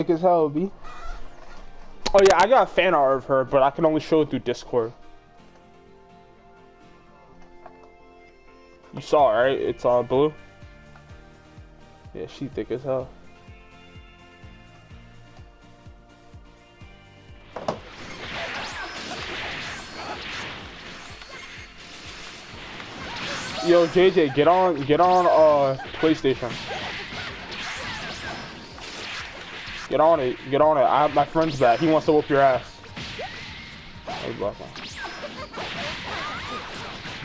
Thick as hell, B. Oh yeah, I got a fan art of her, but I can only show it through Discord. You saw it, right? It's uh, blue. Yeah, she thick as hell. Yo, JJ, get on, get on, uh, PlayStation. Get on it, get on it. I have my friend's back. He wants to whoop your ass.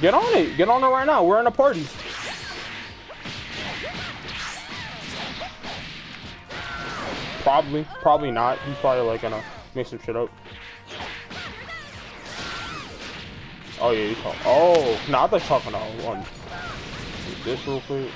Get on it, get on it right now. We're in a party. Probably, probably not. He's probably like gonna make some shit up. Oh yeah, you talk. Oh, not the talking one. This real quick.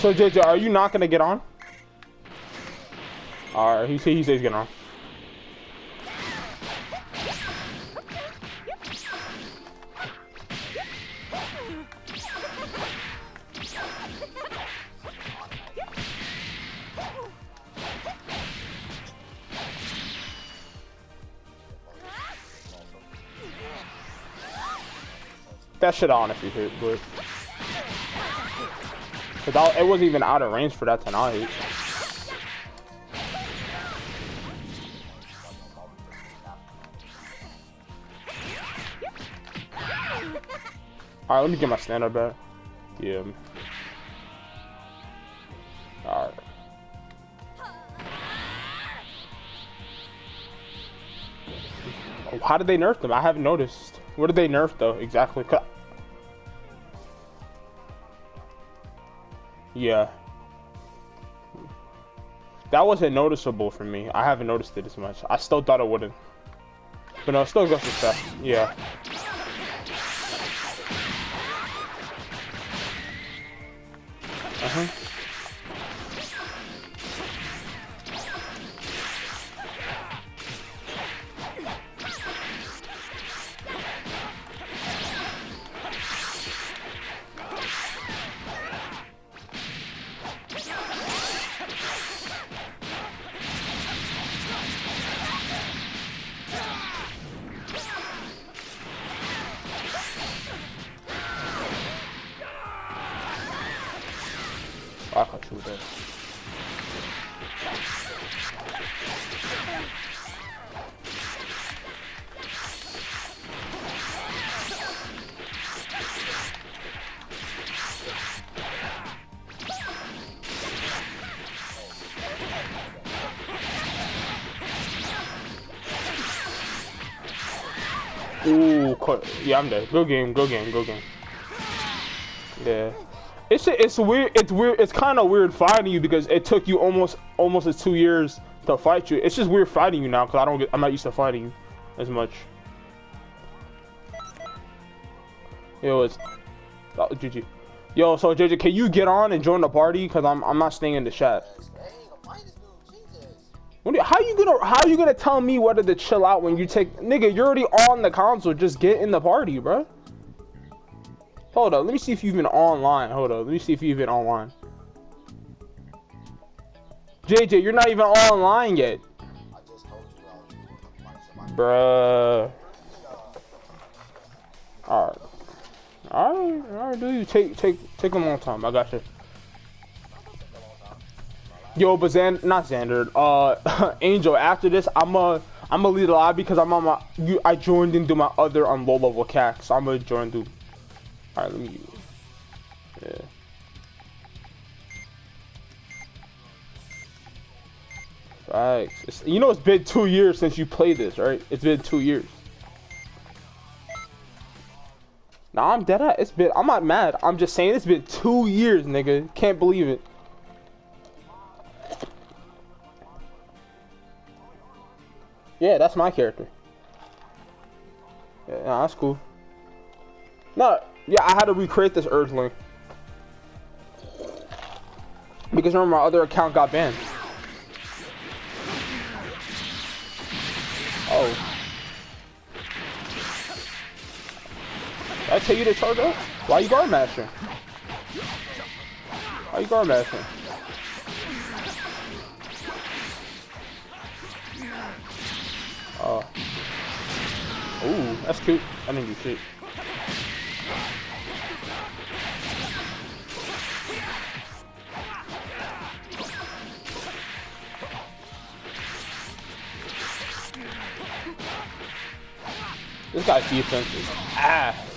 So JJ, are you not gonna get on? Alright, he says he says get on. That shit on if you hit, but. Cause it wasn't even out of range for that tonight. Alright, let me get my standard back. Yeah. Alright. Oh, how did they nerf them? I haven't noticed. What did they nerf though, exactly? Yeah. That wasn't noticeable for me. I haven't noticed it as much. I still thought it wouldn't. But no, still goes to stuff. Yeah. Ooh, yeah, I'm dead. Go game, go game, go game. Yeah. It's it's weird. It's weird. It's kind of weird fighting you because it took you almost almost two years to fight you. It's just weird fighting you now because I don't get. I'm not used to fighting you as much. Yo, it's oh, GG. Yo, so JJ, can you get on and join the party? Cause I'm I'm not staying in the chat. You, how you gonna how you gonna tell me whether to chill out when you take nigga? You're already on the console. Just get in the party, bro. Hold up. Let me see if you've been online. Hold up. Let me see if you've been online. JJ, you're not even online yet. Bruh. Alright. Alright, alright, dude. Take take take a long time. I got you. Yo, but Xander, not Xander, uh, Angel. After this, I'm a, I'm a lead a lobby because I'm on my, you, I joined into my other on low level CAC, so I'm gonna join through. All right, let me. Yeah. Facts. It's, you know, it's been two years since you played this, right? It's been two years. Nah, I'm dead. At, it's been. I'm not mad. I'm just saying it's been two years, nigga. Can't believe it. Yeah, that's my character. Yeah, nah, that's cool. No, yeah, I had to recreate this Earthling. Because remember, my other account got banned. Oh. Did I tell you to charge up? Why you guard mashing? Why you guard mashing? Oh. Ooh, that's cute. I didn't do shit. This guy's defense is ass.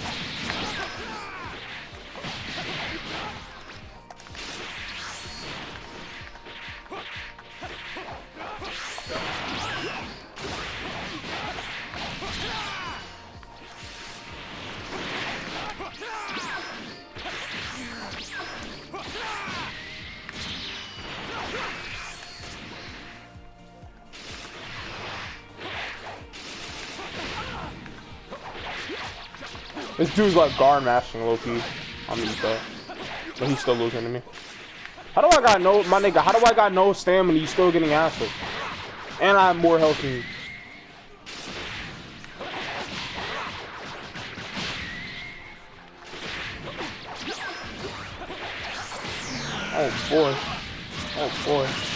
This dude's like guard mashing Loki on me, though. But he's still losing to me. How do I got no, my nigga, how do I got no stamina he's still getting acid? And I have more health than you. Oh boy. Oh boy.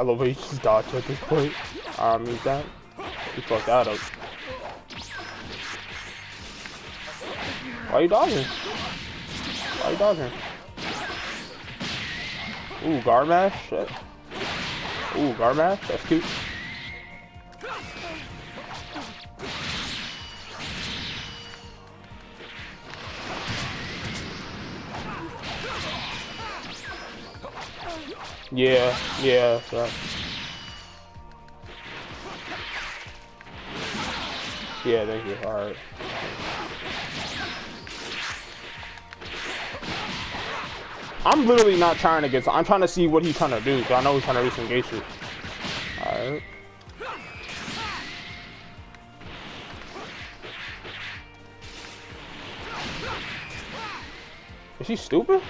I love how you just dodge at this point. Um, I mean that. You fucked that up. Why are you dodging? Why are you dodging? Ooh, Garmash? Ooh, Garmash? That's cute. Yeah, yeah, so. Yeah, thank you. Alright. I'm literally not trying to get. I'm trying to see what he's trying to do. Cause I know he's trying to gay shit. Alright. Is he stupid?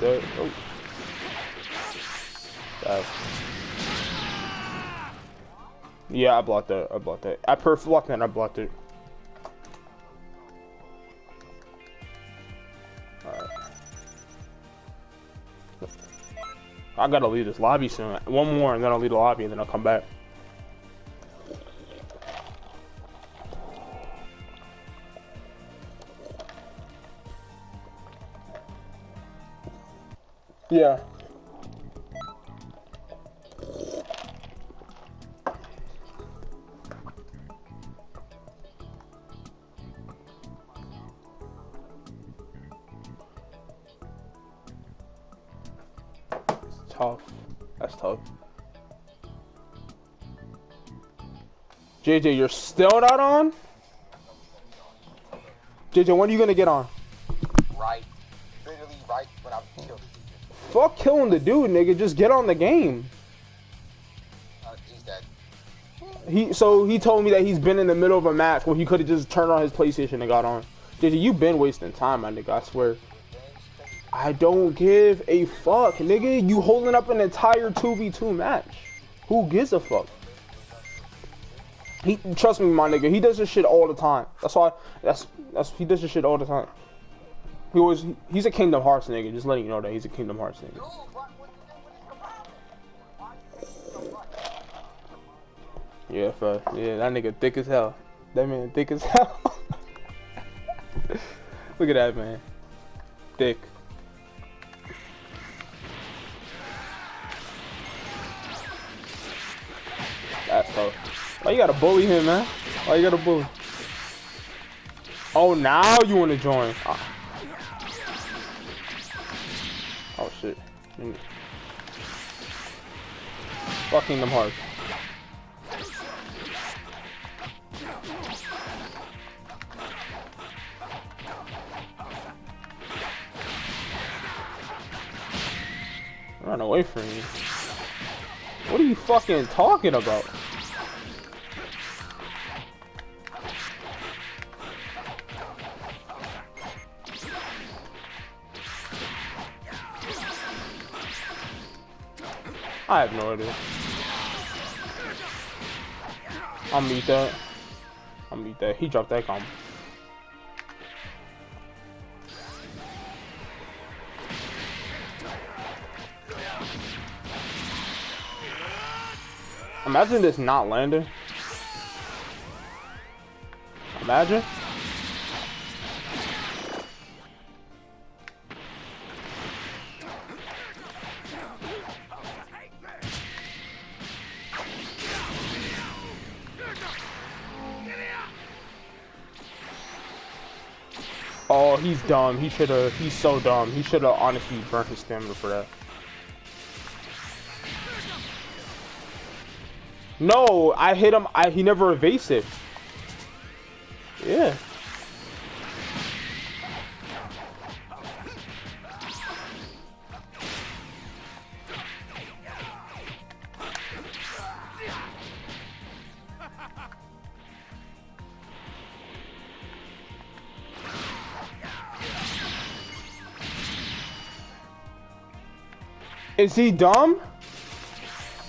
That. Oh. That. Yeah, I blocked that. I blocked that. I perf blocked that. I blocked it. Alright. I gotta leave this lobby soon. One more, and then I'll leave the lobby, and then I'll come back. Yeah. Tough. That's tough. JJ, you're still not on? JJ, when are you gonna get on? Fuck killing the dude, nigga. Just get on the game. Uh, he's dead. He so he told me that he's been in the middle of a match where he could have just turned on his PlayStation and got on. JJ, you been wasting time, my nigga. I swear. I don't give a fuck, nigga. You holding up an entire 2v2 match. Who gives a fuck? He trust me, my nigga. He does this shit all the time. That's why. That's that's he does this shit all the time. He was he's a Kingdom Hearts nigga. Just letting you know that he's a Kingdom Hearts nigga. Yeah, fuck. Yeah, that nigga thick as hell. That man thick as hell. Look at that man. Thick. That's tough. Why you gotta bully him, man? Why you gotta bully? Oh, now you wanna join. Ah. Oh shit. Fucking them hard. Run away from me. What are you fucking talking about? I have no idea. I'll meet that. I'll meet that. He dropped that combo. Imagine this not landing. Imagine. Oh, he's dumb. He should have. He's so dumb. He should have honestly burnt his stamina for that. No, I hit him. I he never evasive. Yeah. Is he dumb?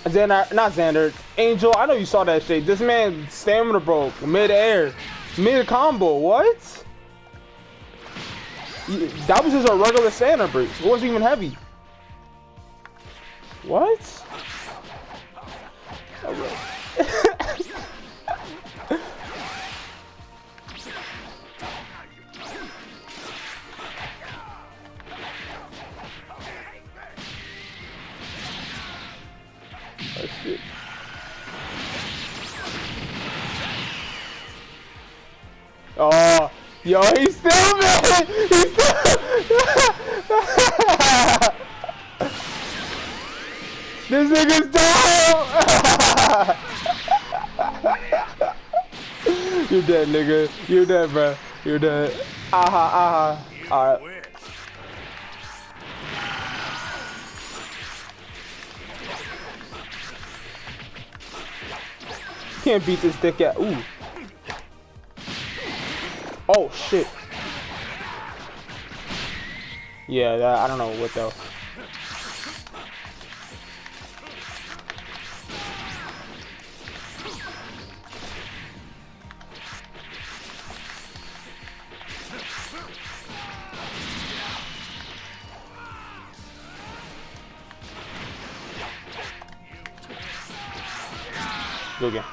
Xander, not Xander, Angel. I know you saw that shit. This man stamina broke mid-air, mid-combo. What? That was just a regular stamina break. It wasn't even heavy. What? Yo, he's still man. He's still. this nigga's dope. You're dead, nigga. You're dead, bro. You're dead. Aha, aha. All right. Can't beat this dick at. Ooh. Oh shit. Yeah, that, I don't know what though. Go again.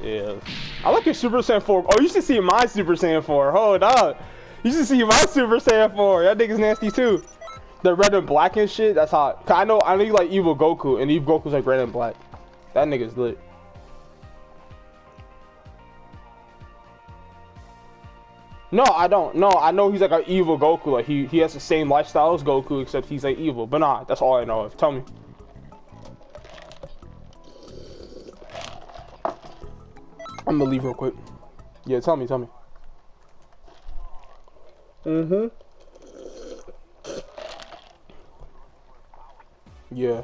Yeah. I like your Super Saiyan 4. Oh, you should see my Super Saiyan 4. Hold up. You should see my Super Saiyan 4. That nigga's nasty too. The red and black and shit, that's hot. I know I know you like Evil Goku, and Evil Goku's like red and black. That nigga's lit. No, I don't. No, I know he's like an evil Goku. Like he, he has the same lifestyle as Goku, except he's like evil. But nah, that's all I know of. Tell me. I'm gonna leave real quick. Yeah, tell me, tell me. Mm-hmm. Yeah.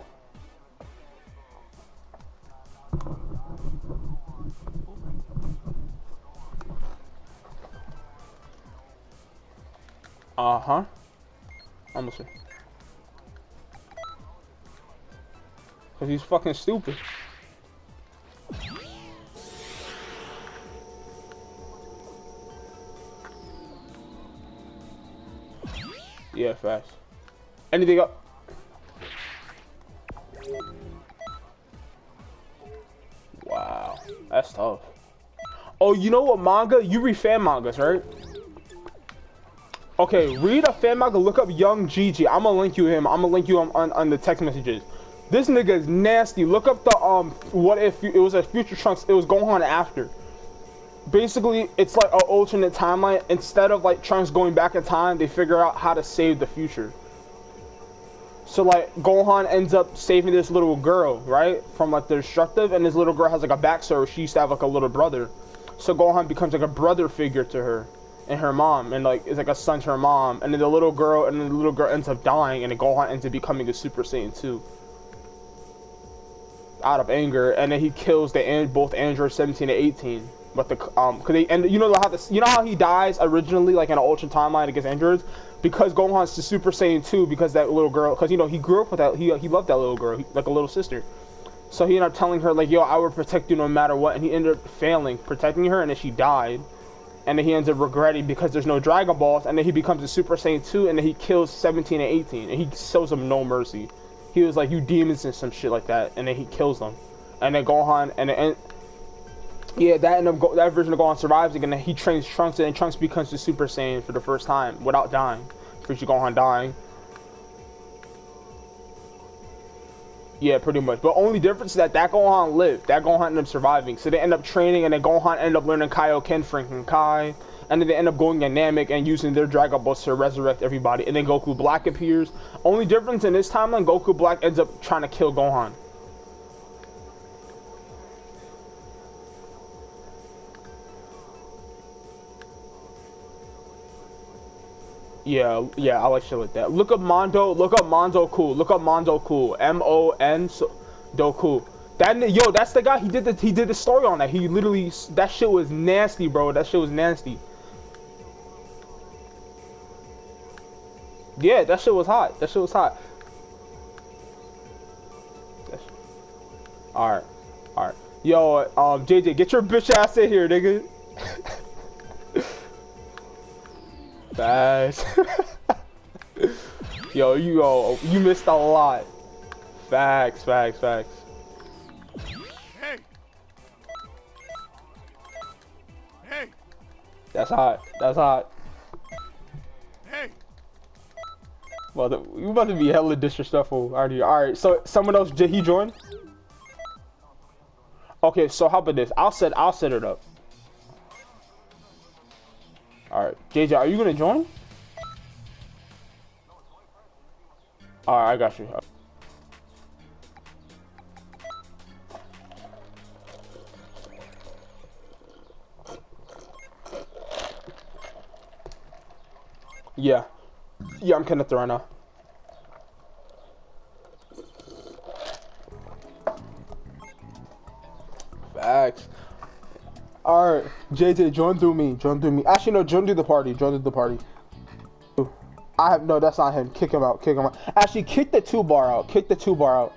Uh-huh. I'm gonna say. Cause he's fucking stupid. Fast. Anything up? Wow, that's tough. Oh, you know what manga? You read fan mangas, right? Okay, read a fan manga, look up Young Gigi. I'm gonna link you him. I'm gonna link you on, on, on the text messages. This nigga is nasty. Look up the, um, what if it was a Future Trunks, it was Gohan after. Basically, it's like an alternate timeline. Instead of like Trunks going back in time, they figure out how to save the future. So like Gohan ends up saving this little girl, right, from like the destructive, and this little girl has like a backstory. She used to have like a little brother, so Gohan becomes like a brother figure to her and her mom, and like is like a son to her mom, and then the little girl, and the little girl ends up dying, and then Gohan ends up becoming a Super Saiyan 2 out of anger, and then he kills the and both androids 17 and 18. But the um, cause they and you know how this, you know how he dies originally, like in an Ultra timeline and gets injured because Gohan's the Super Saiyan 2 because that little girl, because you know he grew up with that, he he loved that little girl, like a little sister. So he ended up telling her like, "Yo, I will protect you no matter what," and he ended up failing protecting her, and then she died. And then he ends up regretting because there's no Dragon Balls, and then he becomes a Super Saiyan 2, and then he kills 17 and 18, and he shows them no mercy. He was like, "You demons" and some shit like that, and then he kills them. And then Gohan, and then, yeah, that end up that version of Gohan survives again. He trains Trunks, and Trunks becomes the Super Saiyan for the first time without dying. First, Gohan dying. Yeah, pretty much. But only difference is that that Gohan lived. That Gohan ended up surviving. So they end up training, and then Gohan ended up learning Kaioken, Franken Kai. And then they end up going in Namek and using their Dragon Balls to resurrect everybody. And then Goku Black appears. Only difference in this timeline, Goku Black ends up trying to kill Gohan. Yeah, yeah, I like shit like that. Look up Mondo, look up Mondo Cool, look up Mondo Cool, M O N Cool. That yo, that's the guy. He did the he did the story on that. He literally that shit was nasty, bro. That shit was nasty. Yeah, that shit was hot. That shit was hot. All right, all right. Yo, um, JJ, get your bitch ass in here, nigga. Facts. yo, you yo, you missed a lot. Facts, facts, facts. Hey. Hey. That's hot. That's hot. Hey. Well, the, you about to be hella disrespectful, aren't you? All right. So someone else did he join? Okay. So how about this? I'll set. I'll set it up. Alright, JJ, are you gonna join? Alright, I got you. Yeah. Yeah, I'm connected right now. Facts. Alright, JJ, join through me. Join through me. Actually, no, join through the party. Join through the party. I have no, that's not him. Kick him out. Kick him out. Actually, kick the two bar out. Kick the two bar out.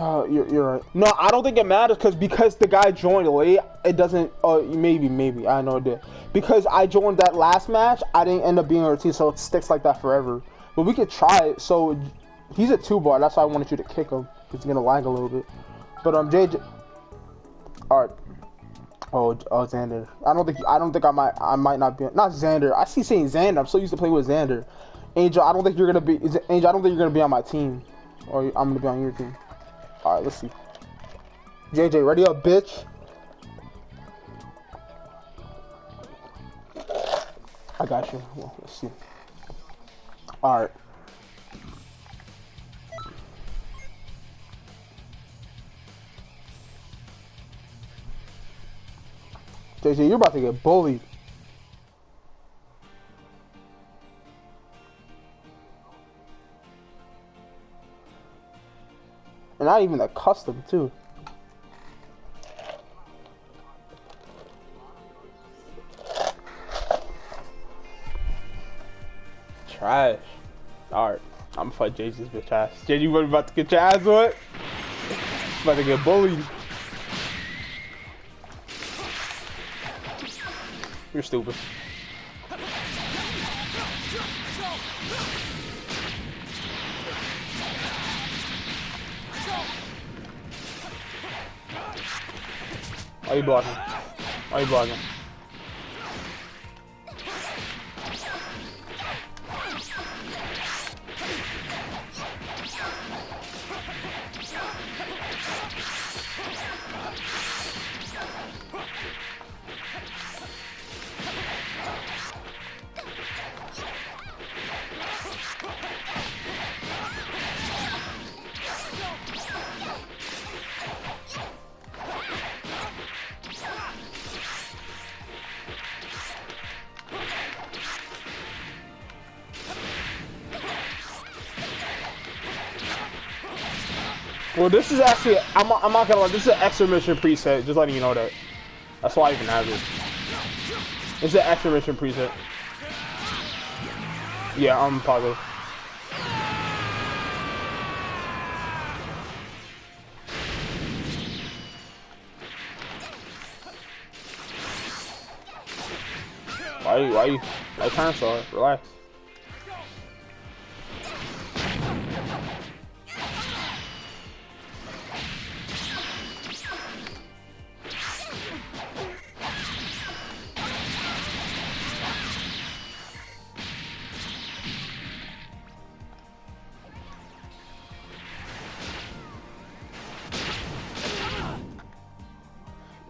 Oh, you're, you're right. No, I don't think it matters because because the guy joined late, it doesn't. Oh, maybe, maybe. I know it did Because I joined that last match, I didn't end up being on team, so it sticks like that forever. But we could try it. So he's a two bar. That's why I wanted you to kick him. It's gonna lag a little bit. But um, JJ. All right. Oh, oh, Xander. I don't think I don't think I might I might not be not Xander. I see saying Xander. I'm so used to playing with Xander. Angel, I don't think you're gonna be Angel. I don't think you're gonna be on my team, or I'm gonna be on your team. All right, let's see. JJ, ready up, bitch. I got you. Well, let's see. All right. JJ, you're about to get bullied. And not even a custom, too. Trash. Alright. I'm gonna fight JJ's bitch ass. JJ, you about to get your ass what? About to get bullied. You're stupid. Are you blocking? Are you blocking? Well, this is actually, I'm, I'm not gonna lie, this is an extra mission preset, just letting you know that. That's why I even have it. It's an extra mission preset. Yeah, I'm positive. Why, you- why, you- why time saw? Relax.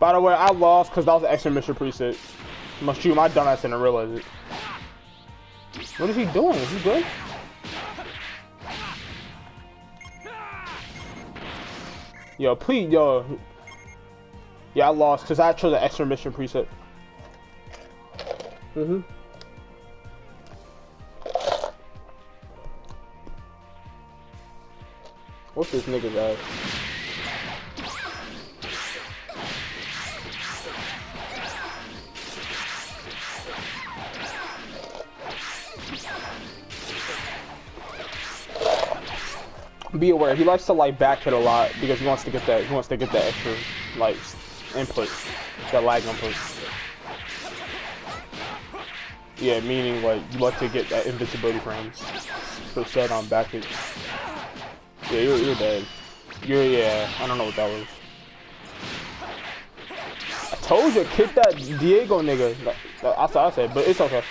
By the way, I lost because that was an extra mission preset. Must shoot my dumbass didn't realize it. What is he doing? Is he good? Yo, please, yo. Yeah, I lost because I chose an extra mission preset. Mm-hmm. What's this nigga's ass? Be aware he likes to like back hit a lot because he wants to get that he wants to get that extra like input that lag input. Yeah meaning like you like to get that invincibility frames. So set on back hit. Yeah you're, you're dead. You're yeah I don't know what that was. I told you kick that Diego nigga. That's what I said but it's okay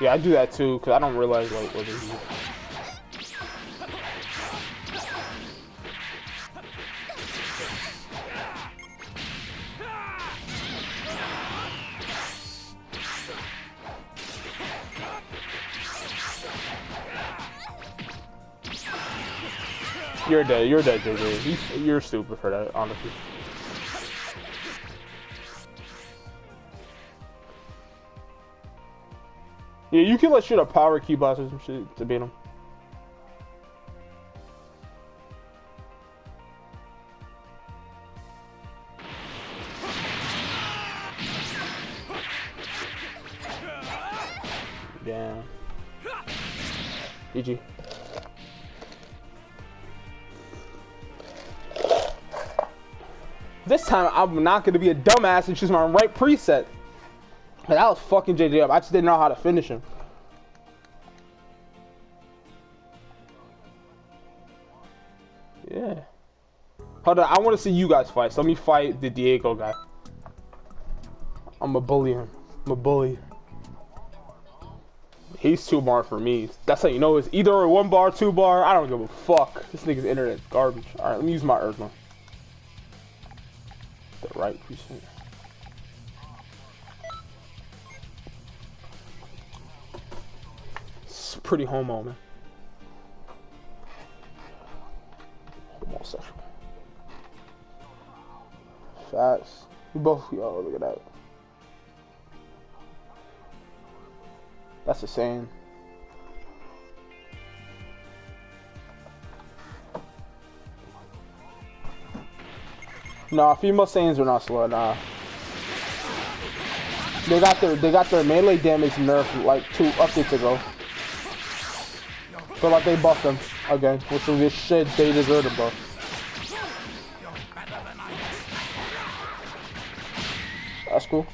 Yeah, I do that too, because I don't realize like what it is. You're dead. You're dead, JJ. You- You're stupid for that, honestly. Yeah, you can like shoot a power key blast or some shit to beat him. Damn. GG. This time I'm not gonna be a dumbass and choose my right preset. That was fucking JJ up. I just didn't know how to finish him. Yeah. Hold on, I want to see you guys fight. So let me fight the Diego guy. I'm a bully him. I'm a bully. He's two bar for me. That's how you know it's either one bar, two bar. I don't give a fuck. This nigga's internet garbage. All right, let me use my Earthman. The right preset. Pretty homo, man. Homosexual. Facts. We both, yo, look at that. That's a saying. Nah, female Saiyans are not slow, nah. They got their they got their melee damage nerfed like two updates ago. So like they buffed them again, which this shit they deserve to buff. That's cool.